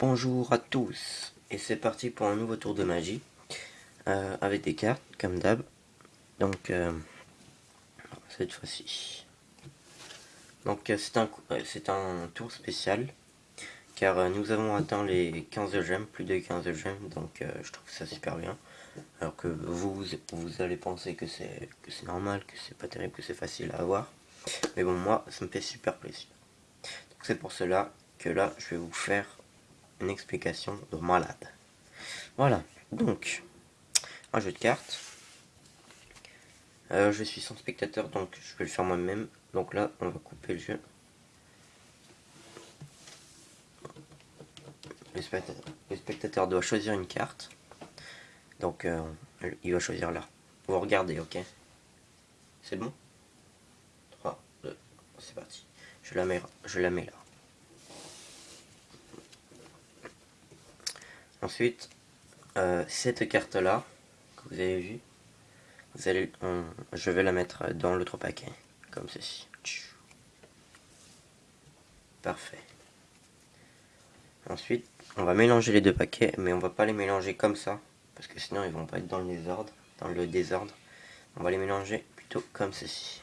Bonjour à tous. Et c'est parti pour un nouveau tour de magie euh, avec des cartes comme d'hab. Donc euh, cette fois-ci. Donc euh, c'est un, c'est un tour spécial car nous avons atteint les 15 gemmes, plus de 15 gemmes donc je trouve ça super bien. Alors que vous, vous allez penser que c'est normal, que c'est pas terrible, que c'est facile à avoir. Mais bon moi ça me fait super plaisir. C'est pour cela que là je vais vous faire une explication de malade. Voilà, donc, un jeu de cartes. Euh, je suis sans spectateur, donc je vais le faire moi-même. Donc là, on va couper le jeu. Le spectateur, doit choisir une carte. Donc, euh, il va choisir là. Vous regardez, ok? C'est bon? 3, 2, c'est parti. Je la mets, je la mets là. Ensuite, euh, cette carte-là, que vous avez vu, vous allez, je vais la mettre dans l'autre paquet, comme ceci. Parfait. Ensuite, on va mélanger les deux paquets, mais on va pas les mélanger comme ça, parce que sinon ils vont pas être dans le désordre. Dans le désordre. On va les mélanger plutôt comme ceci.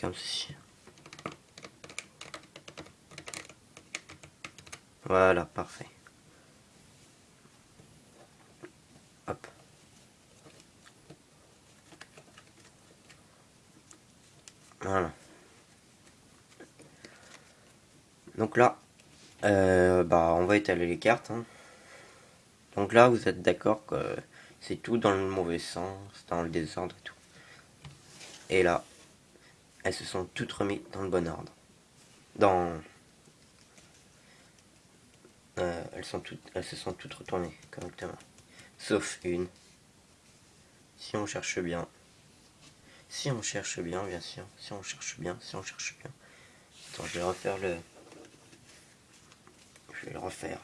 Comme ceci. Voilà, parfait. Hop. Voilà. Donc là, euh, bah, on va étaler les cartes. Hein. Donc là, vous êtes d'accord que c'est tout dans le mauvais sens, dans le désordre et tout. Et là, elles se sont toutes remises dans le bon ordre. Dans euh, elles, sont toutes, elles se sont toutes retournées correctement. Sauf une. Si on cherche bien. Si on cherche bien, bien sûr. Si on cherche bien, si on cherche bien. Attends, je vais refaire le... Je vais le refaire.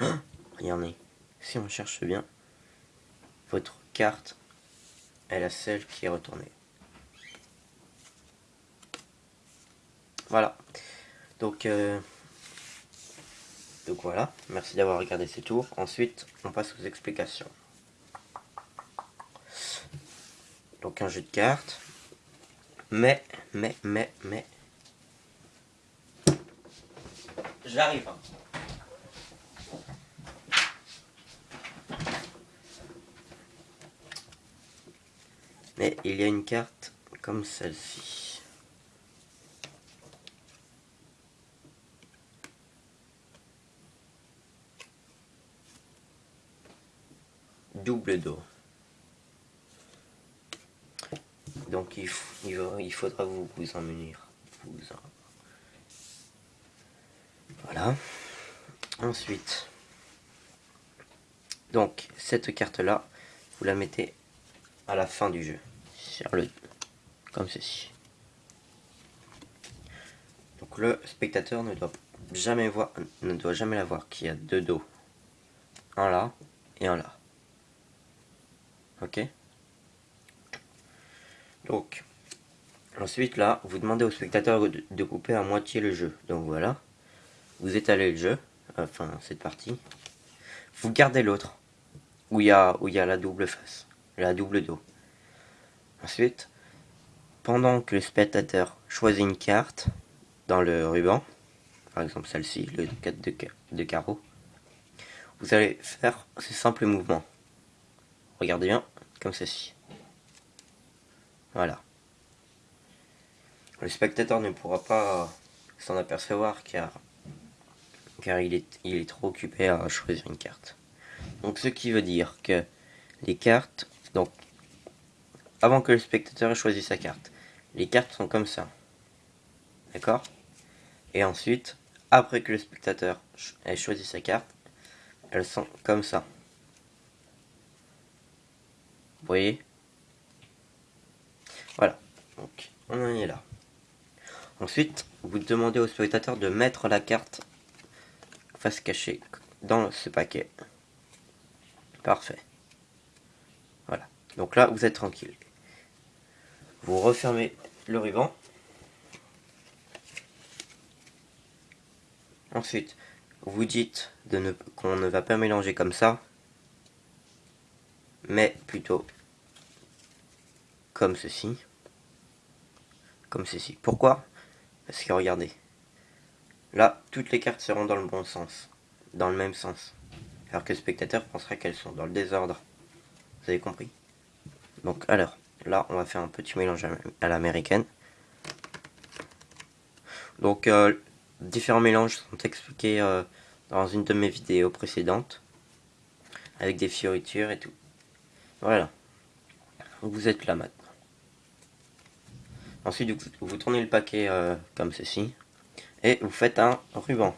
Hein? Regardez. Si on cherche bien, votre carte est la seule qui est retournée. Voilà. Donc, euh, donc voilà, merci d'avoir regardé ces tours. Ensuite, on passe aux explications. Donc un jeu de cartes. Mais, mais, mais, mais... J'arrive. Hein. Mais il y a une carte comme celle-ci. Double dos. Donc il, il, faudra vous, vous en munir. Voilà. Ensuite, donc cette carte là, vous la mettez à la fin du jeu. Sur le, comme ceci. Donc le spectateur ne doit jamais voir, ne doit jamais la voir qu'il y a deux dos. Un là et un là. Ok Donc, ensuite là, vous demandez au spectateur de, couper à moitié le jeu. Donc voilà, vous étalez le jeu, enfin cette partie. Vous gardez l'autre, où il y, a, où y a la double face, la double dos. Ensuite, pendant que le spectateur choisit une carte dans le ruban, par exemple celle-ci, le 4 de, de carreau, vous allez faire ce simple mouvement. Regardez bien, comme ceci. Voilà. Le spectateur ne pourra pas s'en apercevoir car, car il, est, il est trop occupé à choisir une carte. Donc ce qui veut dire que les cartes, donc avant que le spectateur ait choisi sa carte, les cartes sont comme ça. D'accord? Et ensuite, après que le spectateur ait choisi sa carte, elles sont comme ça. Voyez Voilà. Donc, on en est là. Ensuite, vous demandez au spectateur de mettre la carte face cachée dans ce paquet. Parfait. Voilà. Donc là, vous êtes tranquille. Vous refermez le ruban. Ensuite, vous dites qu'on ne va pas mélanger comme ça, mais plutôt comme ceci. Comme ceci. Pourquoi? Parce que regardez, là, toutes les cartes seront dans le bon sens, dans le même sens. Alors que le spectateur pensera qu'elles sont dans le désordre. Vous avez compris? Donc alors, là, on va faire un petit mélange à l'américaine. Donc, euh, différents mélanges sont expliqués euh, dans une de mes vidéos précédentes. Avec des fioritures et tout. Voilà. Vous êtes là maintenant. Ensuite, vous, tournez le paquet euh, comme ceci. Et vous faites un ruban.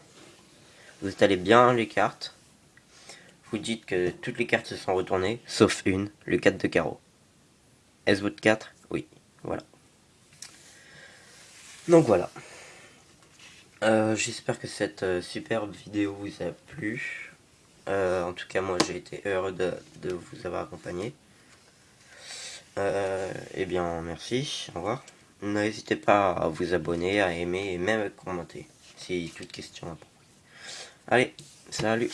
Vous étalez bien les cartes. Vous dites que toutes les cartes se sont retournées, sauf une, le 4 de carreau. Est-ce votre 4 Oui, voilà. Donc voilà. Euh, j'espère que cette euh, superbe vidéo vous a plu. en tout cas, moi j'ai été heureux de, de vous avoir accompagné. eh bien, merci, au revoir. N'hésitez pas à vous abonner, à aimer et même à commenter si toute question. Allez, salut